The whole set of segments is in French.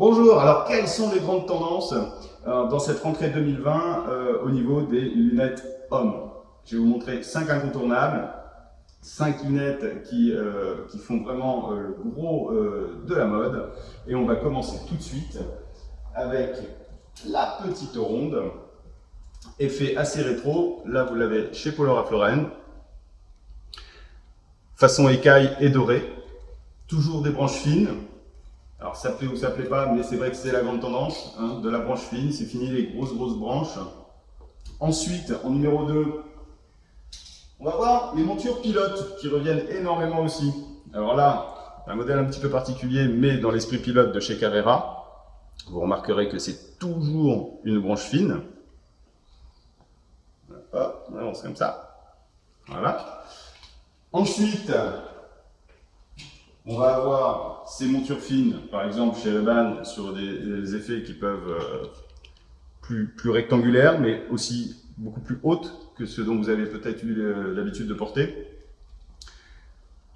Bonjour, alors quelles sont les grandes tendances euh, dans cette rentrée 2020 euh, au niveau des lunettes hommes? Je vais vous montrer 5 incontournables, 5 lunettes qui, euh, qui font vraiment le gros de la mode. Et on va commencer tout de suite avec la petite ronde, effet assez rétro, là vous l'avez chez Paul Floren, façon écaille et dorée, toujours des branches fines, alors ça plaît ou ça plaît pas, mais c'est vrai que c'est la grande tendance hein, de la branche fine, c'est fini les grosses grosses branches. Ensuite, en numéro 2, on va voir les montures pilotes qui reviennent énormément aussi. Alors là, un modèle un petit peu particulier, mais dans l'esprit pilote de chez Carrera. Vous remarquerez que c'est toujours une branche fine. Hop, on avance comme ça. Voilà. Ensuite, on va avoir ces montures fines, par exemple chez Reban, sur des, effets qui peuvent euh, plus, rectangulaires, mais aussi beaucoup plus hautes que ceux dont vous avez peut-être eu l'habitude de porter.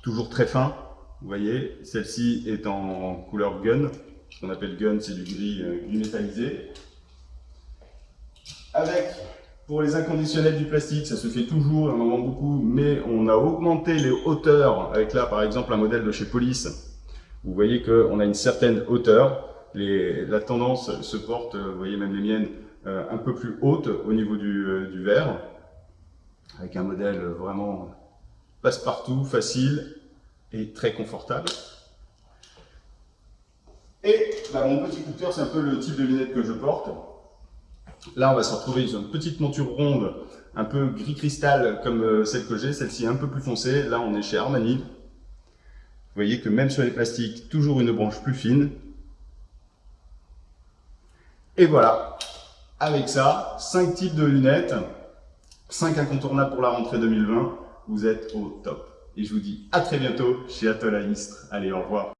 Toujours très fin, vous voyez, celle-ci est en couleur gun, ce qu'on appelle gun, c'est du gris, euh, gris métallisé. Pour les inconditionnels du plastique, ça se fait toujours, on en vend beaucoup, mais on a augmenté les hauteurs avec là par exemple un modèle de chez Police. Vous voyez qu'on a une certaine hauteur. La tendance se porte, vous voyez même les miennes, euh, un peu plus haute au niveau du, euh, du verre, avec un modèle vraiment passe-partout, facile et très confortable. Et bah, mon petit coup de cœur, c'est un peu le type de lunettes que je porte. Là, on va se retrouver sur une petite monture ronde, un peu gris cristal comme euh, celle que j'ai, celle-ci un peu plus foncée. Là, on est chez Armani. Vous voyez que même sur les plastiques, toujours une branche plus fine. Et voilà, avec ça, 5 types de lunettes, 5 incontournables pour la rentrée 2020. Vous êtes au top. Et je vous dis à très bientôt chez Atoll Allez, au revoir.